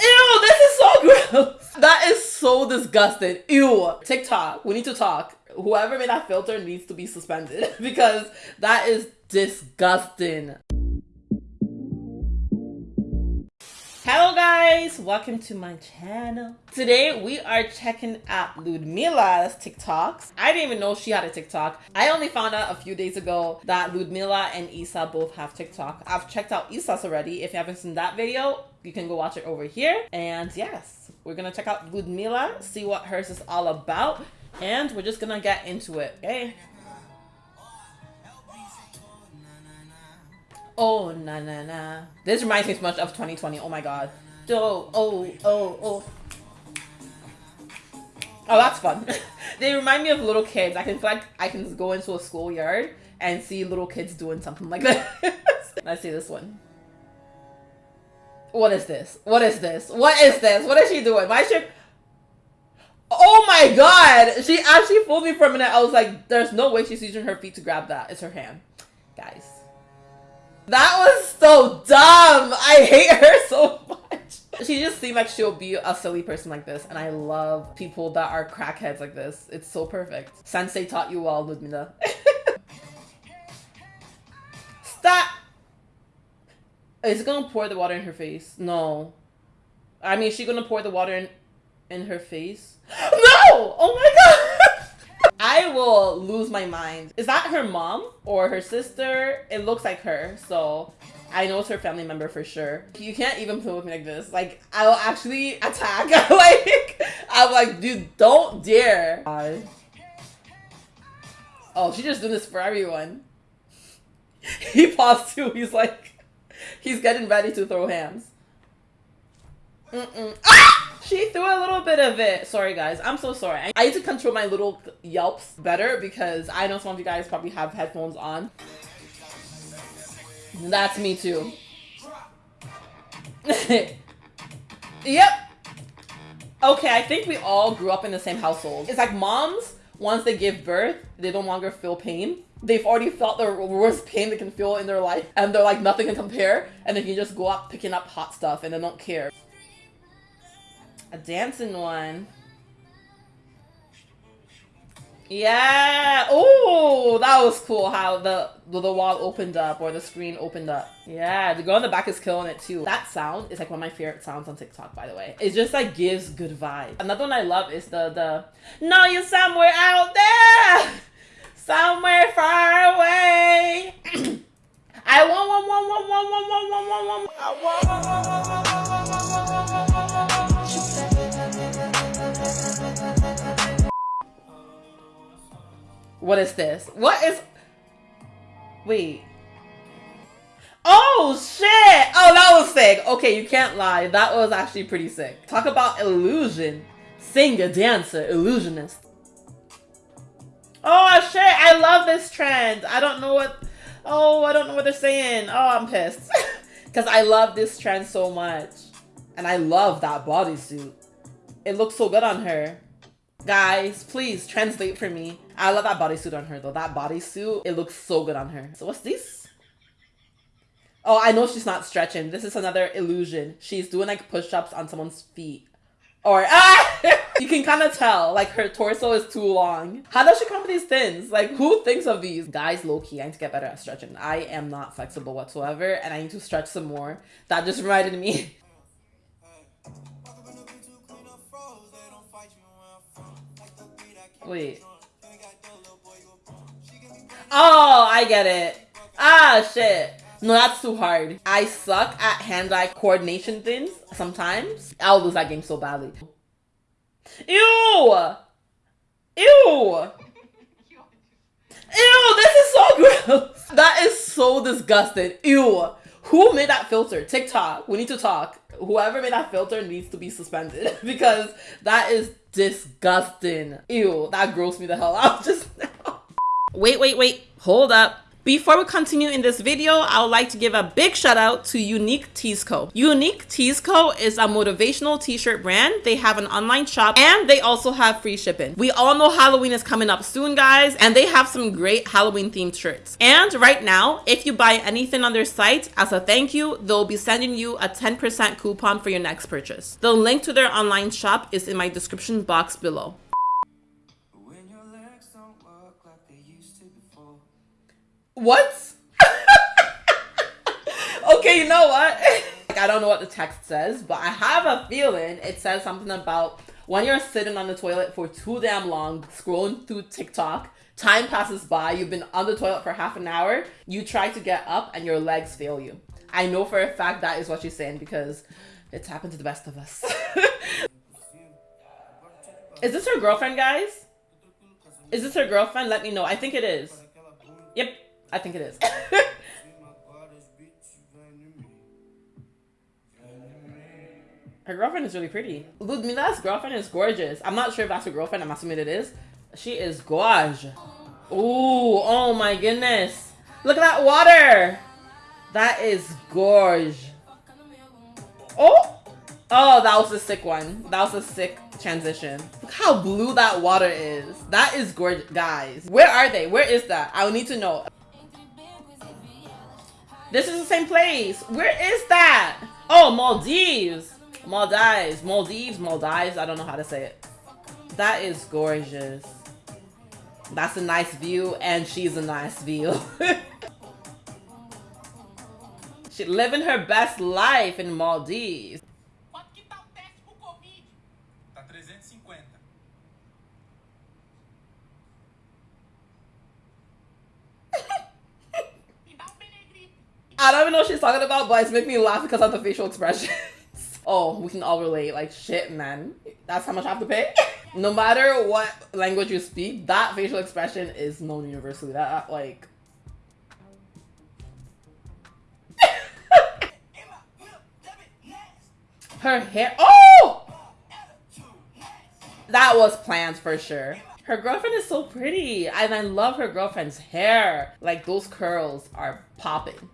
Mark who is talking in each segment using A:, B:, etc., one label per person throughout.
A: Ew! This is so gross. That is so disgusting. Ew. TikTok, we need to talk. Whoever made that filter needs to be suspended because that is disgusting. Hello guys, welcome to my channel. Today we are checking out Ludmila's TikToks. I didn't even know she had a TikTok. I only found out a few days ago that Ludmila and Isa both have TikTok. I've checked out Isa's already. If you haven't seen that video, you can go watch it over here. And yes, we're gonna check out Ludmila, see what hers is all about, and we're just gonna get into it, okay? Oh, na na na. This reminds me so much of 2020. Oh my god. Oh, oh, oh, oh. Oh, that's fun. they remind me of little kids. I can feel like I can go into a schoolyard and see little kids doing something like that. Let's see this one. What is this? What is this? What is this? What is she doing? Why should... Oh my god! She actually fooled me for a minute. I was like, there's no way she's using her feet to grab that. It's her hand. Guys. That was so dumb. I hate her so much. She just seemed like she'll be a silly person like this. And I love people that are crackheads like this. It's so perfect. Sensei taught you well, Ludmila. Stop! Is it gonna pour the water in her face? No. I mean, is she gonna pour the water in, in her face? No! Oh my god! I will lose my mind. Is that her mom or her sister? It looks like her, so I know it's her family member for sure. You can't even play with me like this. Like, I will actually attack. like, I'm like, dude, don't dare. Oh, she's just doing this for everyone. He paused too. He's like, he's getting ready to throw hands. Mm -mm. Ah! She threw a little bit of it. Sorry, guys. I'm so sorry. I need to control my little yelps better because I know some of you guys probably have headphones on. That's me too. yep. Okay, I think we all grew up in the same household. It's like moms, once they give birth, they no longer feel pain. They've already felt the worst pain they can feel in their life and they're like nothing can compare and they can just go up picking up hot stuff and they don't care. A dancing one. Yeah. Oh, that was cool how the the wall opened up or the screen opened up. Yeah, the girl in the back is killing it too. That sound is like one of my favorite sounds on TikTok, by the way. It just like gives good vibe. Another one I love is the the No, you're somewhere out there, somewhere far away. I want one one one one one one one. I want. What is this? What is... Wait. Oh, shit! Oh, that was sick. Okay, you can't lie. That was actually pretty sick. Talk about illusion. Singer, dancer, illusionist. Oh, shit! I love this trend. I don't know what... Oh, I don't know what they're saying. Oh, I'm pissed. Because I love this trend so much. And I love that bodysuit. It looks so good on her. Guys, please translate for me. I love that bodysuit on her though. That bodysuit, it looks so good on her. So what's this? Oh, I know she's not stretching. This is another illusion. She's doing like push-ups on someone's feet. Or, ah! you can kind of tell, like her torso is too long. How does she come with these things? Like who thinks of these? Guys, low-key, I need to get better at stretching. I am not flexible whatsoever and I need to stretch some more. That just reminded me Wait. Oh, I get it. Ah, shit. No, that's too hard. I suck at hand-eye coordination things sometimes. I'll lose that game so badly. Ew! Ew! Ew, this is so gross. That is so disgusting. Ew. Who made that filter? TikTok. We need to talk. Whoever made that filter needs to be suspended because that is disgusting. Ew, that grossed me the hell out just now. Wait, wait, wait. Hold up. Before we continue in this video, I would like to give a big shout out to Unique Tees Co. Unique Tees Co is a motivational t-shirt brand. They have an online shop and they also have free shipping. We all know Halloween is coming up soon, guys, and they have some great Halloween themed shirts. And right now, if you buy anything on their site, as a thank you, they'll be sending you a 10% coupon for your next purchase. The link to their online shop is in my description box below. What? okay, you know what? I don't know what the text says, but I have a feeling it says something about when you're sitting on the toilet for too damn long, scrolling through TikTok, time passes by, you've been on the toilet for half an hour, you try to get up and your legs fail you. I know for a fact that is what she's saying because it's happened to the best of us. is this her girlfriend, guys? Is this her girlfriend? Let me know. I think it is. Yep, I think it is. her girlfriend is really pretty. Ludmila's girlfriend is gorgeous. I'm not sure if that's her girlfriend. I'm assuming it is. She is gorge. Ooh, oh my goodness. Look at that water. That is gorge. Oh, oh, that was a sick one. That was a sick transition. Look how blue that water is. That is gorgeous, guys. Where are they? Where is that? I need to know. This is the same place. Where is that? Oh, Maldives. Maldives. Maldives. Maldives. I don't know how to say it. That is gorgeous. That's a nice view, and she's a nice view. she living her best life in Maldives. I don't even know what she's talking about, but it's making me laugh because of the facial expressions. oh, we can all relate. Like, shit, man. That's how much I have to pay? no matter what language you speak, that facial expression is known universally. That, like... Her hair- Oh! That was planned for sure. Her girlfriend is so pretty, and I love her girlfriend's hair. Like, those curls are popping.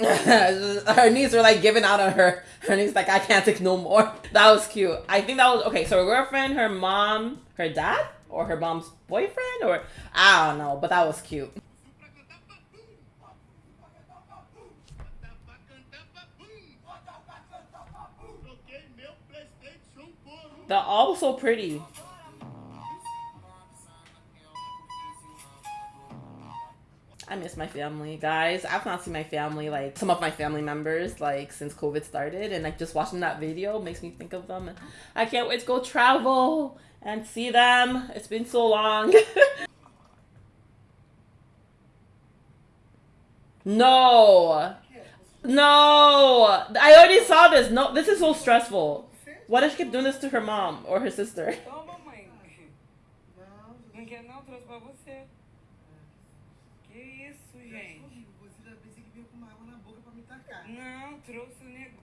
A: her knees were like giving out on her. Her knees like I can't take no more. That was cute. I think that was okay. So her girlfriend, her mom, her dad, or her mom's boyfriend, or I don't know, but that was cute. They're all so pretty. I miss my family, guys. I've not seen my family, like some of my family members, like since COVID started, and like just watching that video makes me think of them. I can't wait to go travel and see them. It's been so long. no, no, I already saw this. No, this is so stressful. Why does she keep doing this to her mom or her sister?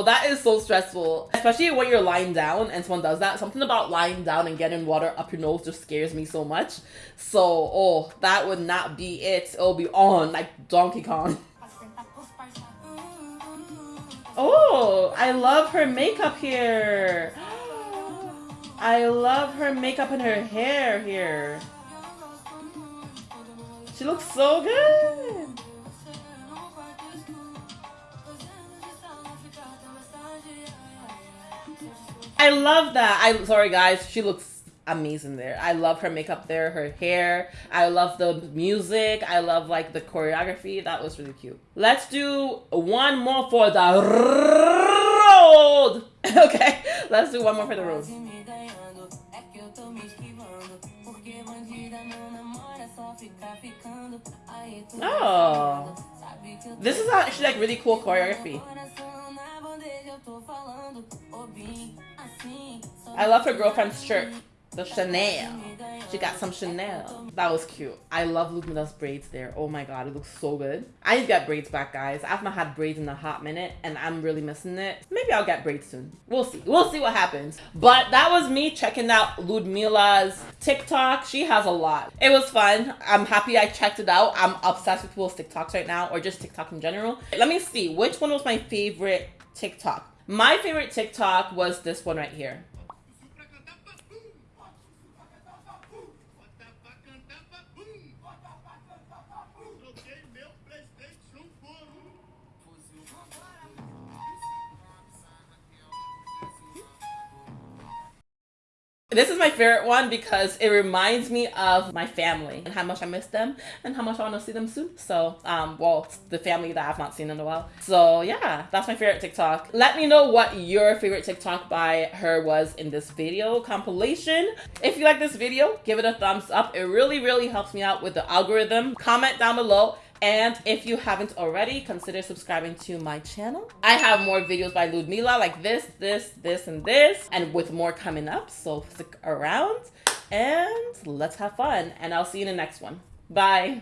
A: That is so stressful, especially when you're lying down and someone does that. Something about lying down and getting water up your nose just scares me so much. So, oh, that would not be it. It'll be on like Donkey Kong. Oh, I love her makeup here. I love her makeup and her hair here. She looks so good. I love that. I sorry guys, she looks amazing there. I love her makeup there, her hair. I love the music. I love like the choreography. That was really cute. Let's do one more for the road. okay, let's do one more for the road. Oh, this is actually like really cool choreography. I love her girlfriend's shirt. The Chanel. She got some Chanel. That was cute. I love Ludmila's braids there. Oh my god, it looks so good. I need to get braids back, guys. I've not had braids in a hot minute and I'm really missing it. Maybe I'll get braids soon. We'll see. We'll see what happens. But that was me checking out Ludmila's TikTok. She has a lot. It was fun. I'm happy I checked it out. I'm obsessed with people's TikToks right now or just TikTok in general. Let me see. Which one was my favorite TikTok? My favorite TikTok was this one right here. This is my favorite one because it reminds me of my family and how much I miss them and how much I want to see them soon. So, um, well, the family that I've not seen in a while. So yeah, that's my favorite TikTok. Let me know what your favorite TikTok by her was in this video compilation. If you like this video, give it a thumbs up. It really, really helps me out with the algorithm. Comment down below and if you haven't already, consider subscribing to my channel. I have more videos by Ludmila like this, this, this, and this, and with more coming up. So stick around and let's have fun. And I'll see you in the next one. Bye.